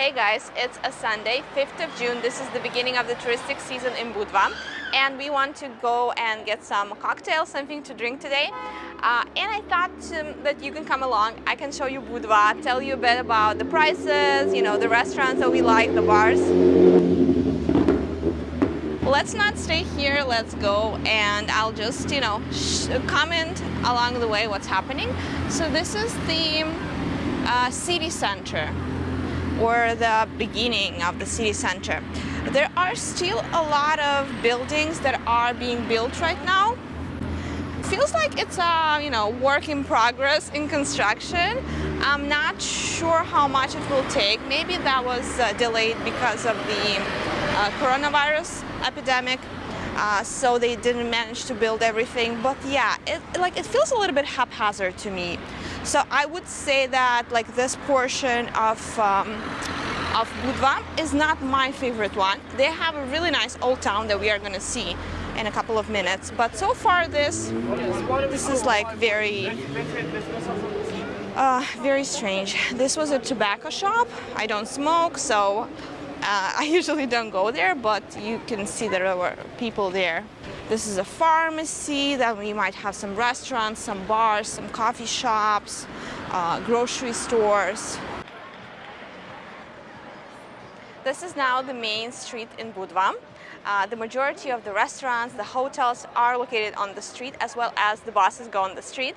Hey guys, it's a Sunday, 5th of June. This is the beginning of the touristic season in Budva and we want to go and get some cocktails, something to drink today. Uh, and I thought um, that you can come along. I can show you Budva, tell you a bit about the prices, you know, the restaurants that we like, the bars. Let's not stay here, let's go and I'll just, you know, comment along the way what's happening. So this is the uh, city center or the beginning of the city center. There are still a lot of buildings that are being built right now. Feels like it's a you know work in progress in construction. I'm not sure how much it will take. Maybe that was uh, delayed because of the uh, coronavirus epidemic. Uh, so they didn't manage to build everything. But yeah, it, like it feels a little bit haphazard to me. So I would say that like this portion of um, of Budva is not my favorite one. They have a really nice old town that we are to see in a couple of minutes. But so far this this is like very uh, very strange. This was a tobacco shop. I don't smoke, so uh, I usually don't go there, but you can see there were people there. This is a pharmacy, then we might have some restaurants, some bars, some coffee shops, uh, grocery stores. This is now the main street in Budva. Uh, the majority of the restaurants, the hotels are located on the street as well as the buses go on the street.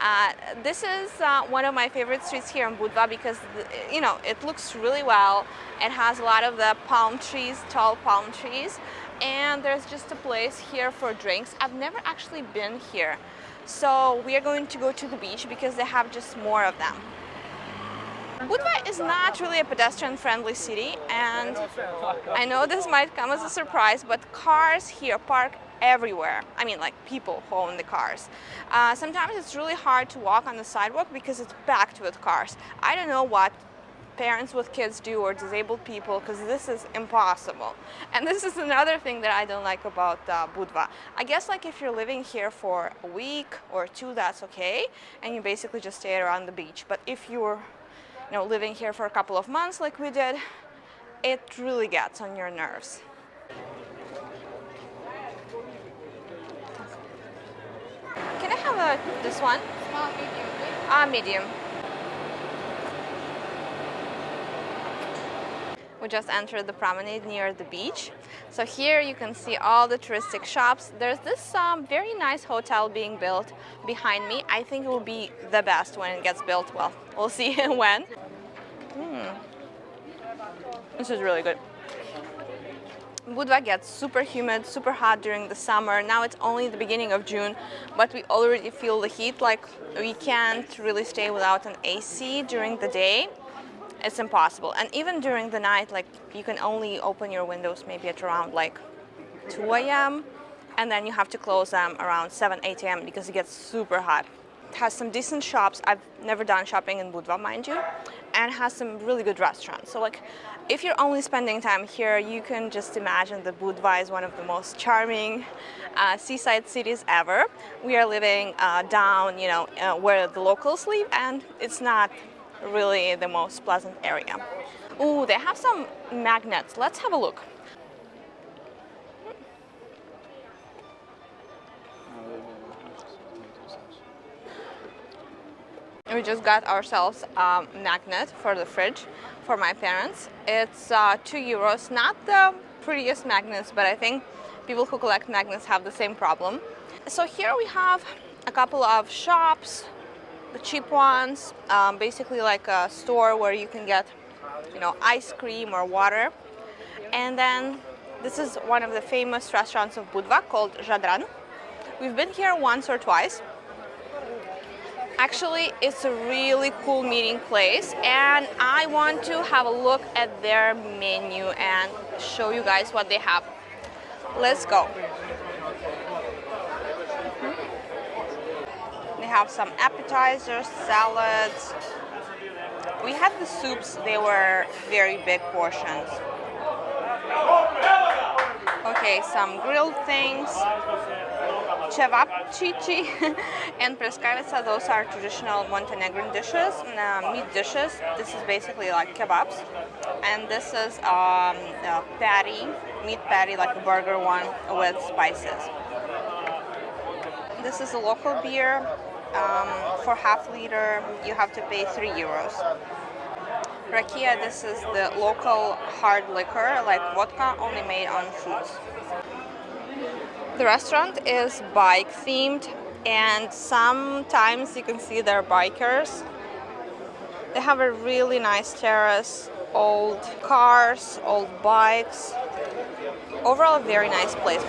Uh, this is uh, one of my favorite streets here in Budva because you know it looks really well. It has a lot of the palm trees, tall palm trees and there's just a place here for drinks. I've never actually been here. So we are going to go to the beach because they have just more of them. Budva is not really a pedestrian-friendly city and I know this might come as a surprise, but cars here park everywhere. I mean, like people who own the cars. Uh, sometimes it's really hard to walk on the sidewalk because it's packed with cars. I don't know what parents with kids do or disabled people because this is impossible. And this is another thing that I don't like about uh, Budva. I guess like if you're living here for a week or two, that's okay. And you basically just stay around the beach. But if you're you know, living here for a couple of months like we did, it really gets on your nerves. A, this one? Small, medium, Ah, uh, medium. We just entered the promenade near the beach. So here you can see all the touristic shops. There's this um, very nice hotel being built behind me. I think it will be the best when it gets built. Well, we'll see when. Mm. This is really good. Budva gets super humid, super hot during the summer. Now it's only the beginning of June, but we already feel the heat. Like we can't really stay without an AC during the day it's impossible. And even during the night, like you can only open your windows maybe at around like 2 a.m. and then you have to close them around 7, 8 a.m. because it gets super hot. It has some decent shops. I've never done shopping in Budva, mind you, and has some really good restaurants. So like, if you're only spending time here, you can just imagine that Budva is one of the most charming uh, seaside cities ever. We are living uh, down, you know, uh, where the locals live, and it's not really the most pleasant area. Oh, they have some magnets. Let's have a look. We just got ourselves a magnet for the fridge for my parents. It's uh, two euros, not the prettiest magnets, but I think people who collect magnets have the same problem. So here we have a couple of shops the cheap ones, um, basically like a store where you can get, you know, ice cream or water. And then this is one of the famous restaurants of Budva called Jadran. We've been here once or twice. Actually, it's a really cool meeting place and I want to have a look at their menu and show you guys what they have. Let's go. Hmm? They have some appetizers, salads. We had the soups, they were very big portions. Okay, some grilled things. Cevapcici and pljeskavica. Those are traditional Montenegrin dishes, uh, meat dishes. This is basically like kebabs. And this is um, a patty, meat patty, like a burger one with spices. This is a local beer. Um, for half liter, you have to pay 3 euros. Rakia, this is the local hard liquor, like vodka, only made on fruits. The restaurant is bike themed and sometimes you can see their bikers. They have a really nice terrace, old cars, old bikes. Overall, a very nice place.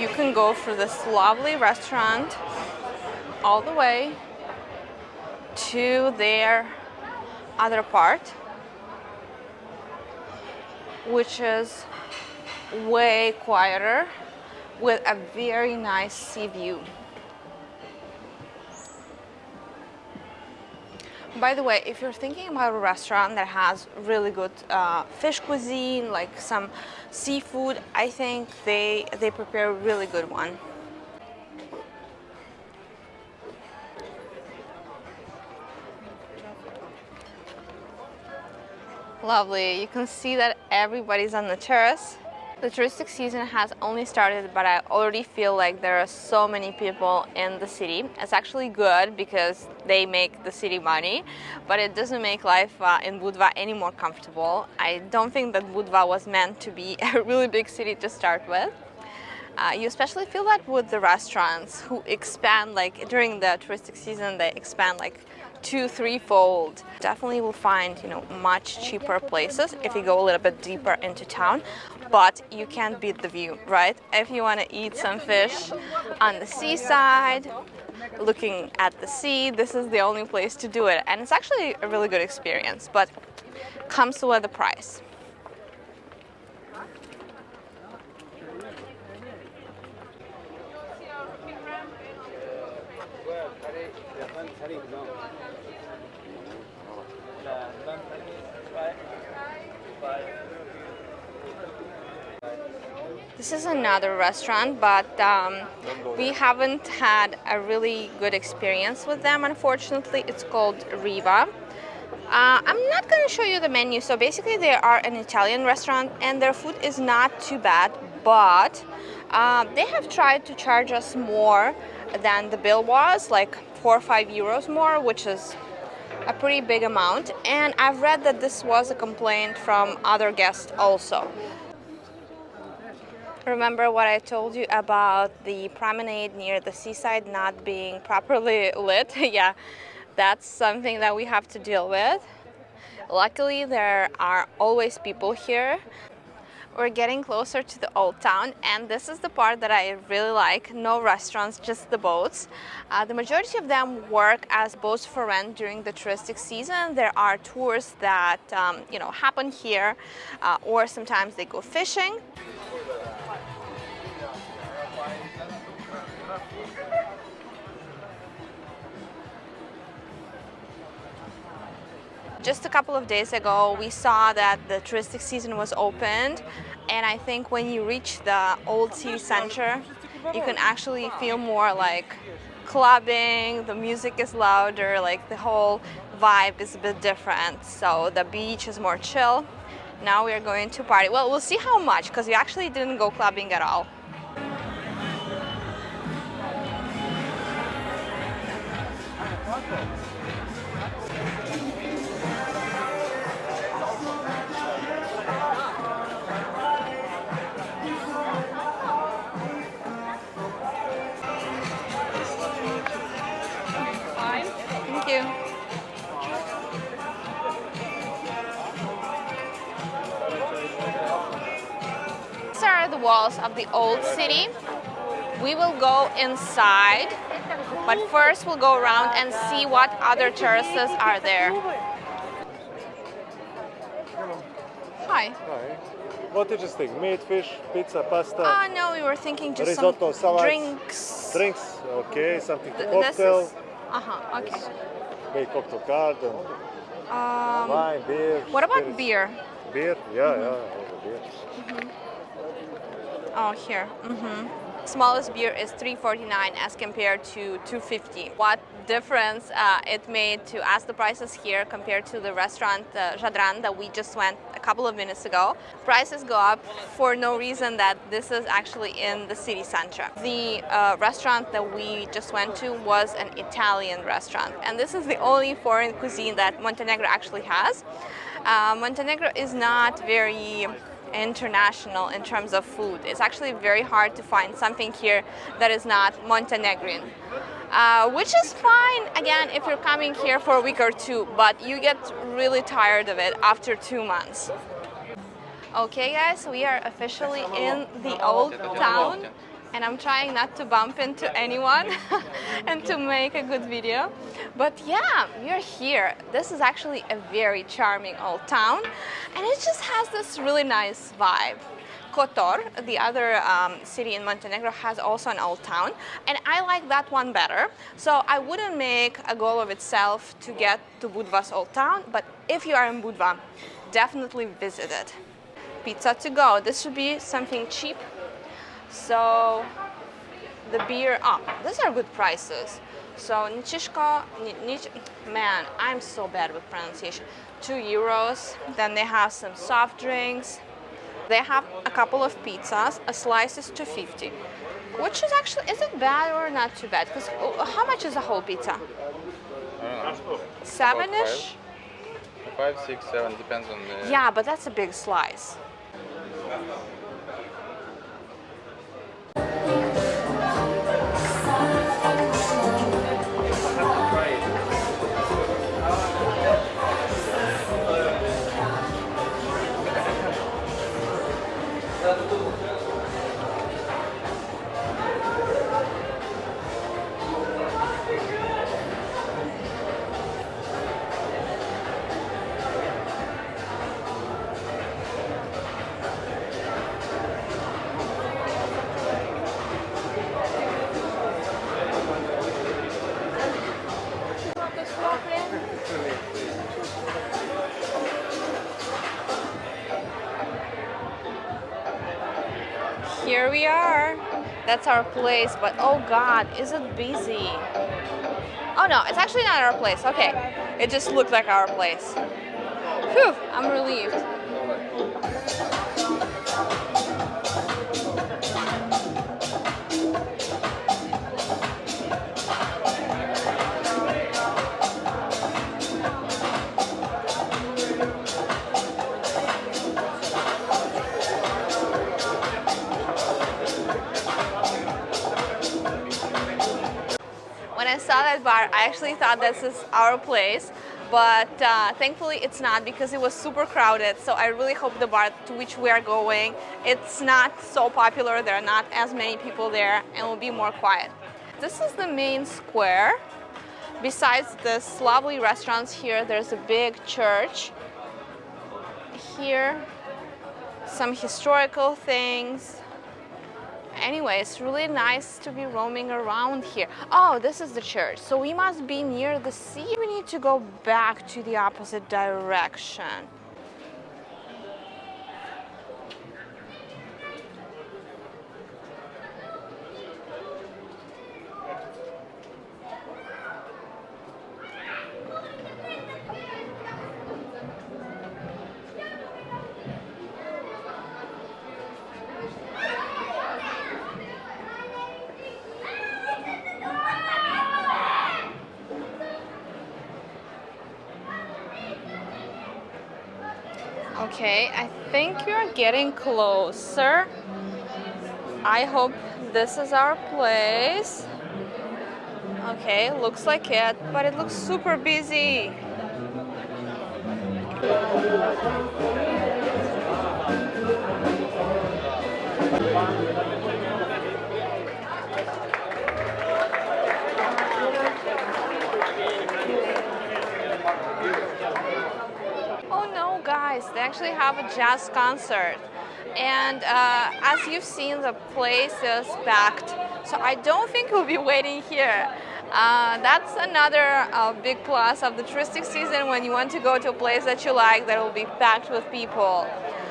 You can go for this lovely restaurant all the way to their other part which is way quieter with a very nice sea view. By the way, if you're thinking about a restaurant that has really good uh, fish cuisine, like some seafood, I think they, they prepare a really good one. Lovely. You can see that everybody's on the terrace. The touristic season has only started, but I already feel like there are so many people in the city. It's actually good because they make the city money, but it doesn't make life uh, in Budva any more comfortable. I don't think that Budva was meant to be a really big city to start with. Uh, you especially feel that with the restaurants who expand like during the touristic season they expand like two, threefold. Definitely will find, you know, much cheaper places if you go a little bit deeper into town, but you can't beat the view, right? If you want to eat some fish on the seaside, looking at the sea, this is the only place to do it. And it's actually a really good experience, but comes with a price. This is another restaurant, but um, we haven't had a really good experience with them, unfortunately. It's called Riva. Uh, I'm not going to show you the menu. So basically they are an Italian restaurant and their food is not too bad, but uh, they have tried to charge us more than the bill was, like four or five euros more, which is a pretty big amount. And I've read that this was a complaint from other guests also. Remember what I told you about the promenade near the seaside not being properly lit? yeah, that's something that we have to deal with. Luckily, there are always people here. We're getting closer to the old town and this is the part that I really like. No restaurants, just the boats. Uh, the majority of them work as boats for rent during the touristic season. There are tours that um, you know happen here uh, or sometimes they go fishing. Just a couple of days ago, we saw that the touristic season was opened, and I think when you reach the old city center, you can actually feel more like clubbing, the music is louder, like the whole vibe is a bit different. So the beach is more chill. Now we are going to party. Well, we'll see how much, because we actually didn't go clubbing at all. The walls of the old city. We will go inside, but first we'll go around and see what other terraces are there. Hi. Hi. What did you think? Meat, fish, pizza, pasta? Ah, uh, no, we were thinking just risotto, some salads, drinks. Drinks, okay, something Th cocktail. Is, uh huh. Okay. Maybe cocktail card and um, wine, beer. What about spirits. beer? Beer, yeah, mm -hmm. yeah, beer. Mm -hmm. Oh, here. Mm-hmm. Smallest beer is 3.49 as compared to 2.50. What difference uh, it made to ask the prices here compared to the restaurant uh, Jadran that we just went a couple of minutes ago. Prices go up for no reason that this is actually in the city center. The uh, restaurant that we just went to was an Italian restaurant and this is the only foreign cuisine that Montenegro actually has. Uh, Montenegro is not very international in terms of food. It's actually very hard to find something here that is not Montenegrin. Uh, which is fine, again, if you're coming here for a week or two, but you get really tired of it after two months. Okay guys, we are officially in the old town and I'm trying not to bump into anyone and to make a good video. But yeah, we're here. This is actually a very charming old town and it just has this really nice vibe. Kotor, the other um, city in Montenegro, has also an old town, and I like that one better. So I wouldn't make a goal of itself to get to Budva's old town, but if you are in Budva, definitely visit it. Pizza to go. This should be something cheap so the beer, oh, these are good prices. So Nichishko, Nich, man, I'm so bad with pronunciation. Two euros. Then they have some soft drinks. They have a couple of pizzas. A slice is 250. Which is actually, is it bad or not too bad? Because oh, how much is a whole pizza? Uh, Seven-ish? Five, six, seven, depends on the... Yeah, but that's a big slice. That's our place, but oh god, is it busy? Oh no, it's actually not our place. Okay, it just looked like our place. Whew, I'm relieved. Bar, I actually thought this is our place, but uh, thankfully it's not because it was super crowded. So I really hope the bar to which we are going, it's not so popular, there are not as many people there, and will be more quiet. This is the main square. Besides this lovely restaurants here, there's a big church. Here, some historical things, Anyway, it's really nice to be roaming around here. Oh, this is the church. So we must be near the sea. We need to go back to the opposite direction. Okay, I think you're getting closer. I hope this is our place. Okay, looks like it, but it looks super busy. Guys, they actually have a jazz concert. And uh, as you've seen, the place is packed. So I don't think we'll be waiting here. Uh, that's another uh, big plus of the touristic season when you want to go to a place that you like that will be packed with people.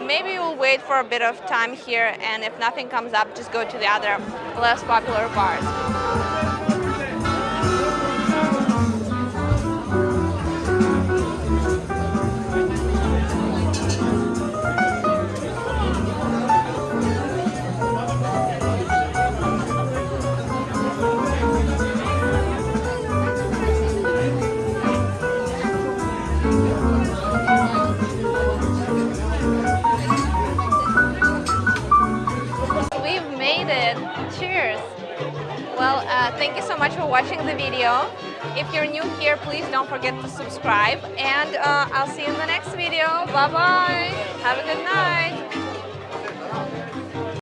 Maybe you'll wait for a bit of time here, and if nothing comes up, just go to the other less popular bars. Watching the video. If you're new here, please don't forget to subscribe. And uh, I'll see you in the next video. Bye-bye. Have a good night.